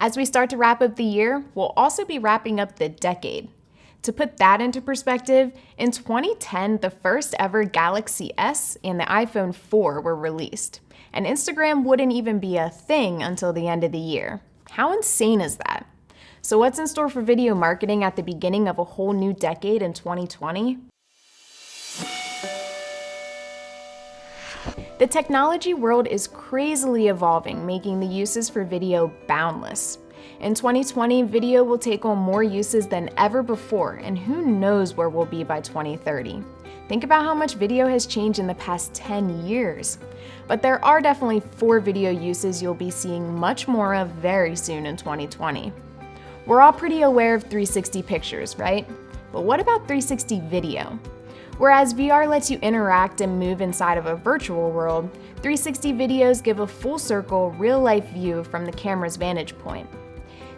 As we start to wrap up the year, we'll also be wrapping up the decade. To put that into perspective, in 2010, the first ever Galaxy S and the iPhone 4 were released, and Instagram wouldn't even be a thing until the end of the year. How insane is that? So what's in store for video marketing at the beginning of a whole new decade in 2020? The technology world is crazily evolving, making the uses for video boundless. In 2020, video will take on more uses than ever before, and who knows where we'll be by 2030. Think about how much video has changed in the past 10 years. But there are definitely four video uses you'll be seeing much more of very soon in 2020. We're all pretty aware of 360 pictures, right? But what about 360 video? Whereas VR lets you interact and move inside of a virtual world, 360 videos give a full circle, real life view from the camera's vantage point.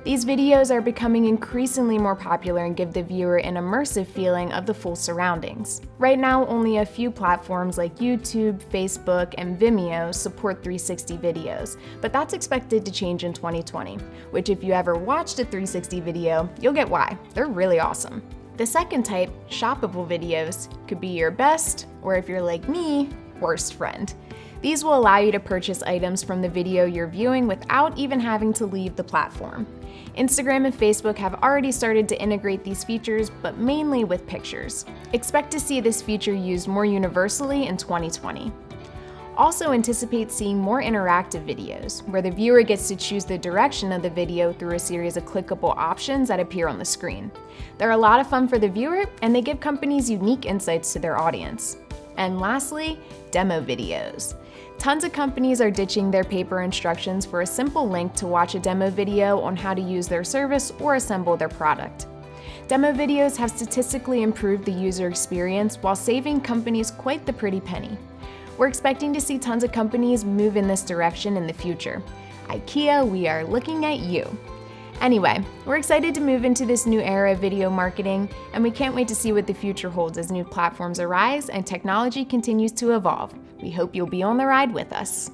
These videos are becoming increasingly more popular and give the viewer an immersive feeling of the full surroundings. Right now, only a few platforms like YouTube, Facebook, and Vimeo support 360 videos, but that's expected to change in 2020, which if you ever watched a 360 video, you'll get why. They're really awesome. The second type, shoppable videos, could be your best, or if you're like me, worst friend. These will allow you to purchase items from the video you're viewing without even having to leave the platform. Instagram and Facebook have already started to integrate these features, but mainly with pictures. Expect to see this feature used more universally in 2020. Also anticipate seeing more interactive videos, where the viewer gets to choose the direction of the video through a series of clickable options that appear on the screen. They're a lot of fun for the viewer, and they give companies unique insights to their audience. And lastly, demo videos. Tons of companies are ditching their paper instructions for a simple link to watch a demo video on how to use their service or assemble their product. Demo videos have statistically improved the user experience while saving companies quite the pretty penny. We're expecting to see tons of companies move in this direction in the future. IKEA, we are looking at you. Anyway, we're excited to move into this new era of video marketing, and we can't wait to see what the future holds as new platforms arise and technology continues to evolve. We hope you'll be on the ride with us.